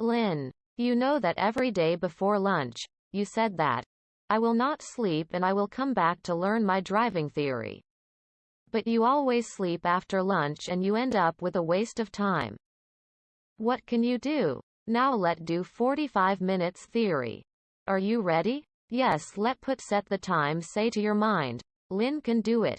Lynn, you know that every day before lunch, you said that I will not sleep and I will come back to learn my driving theory. But you always sleep after lunch and you end up with a waste of time. What can you do? Now let do 45 minutes theory. Are you ready? Yes, let put set the time say to your mind. Lynn can do it.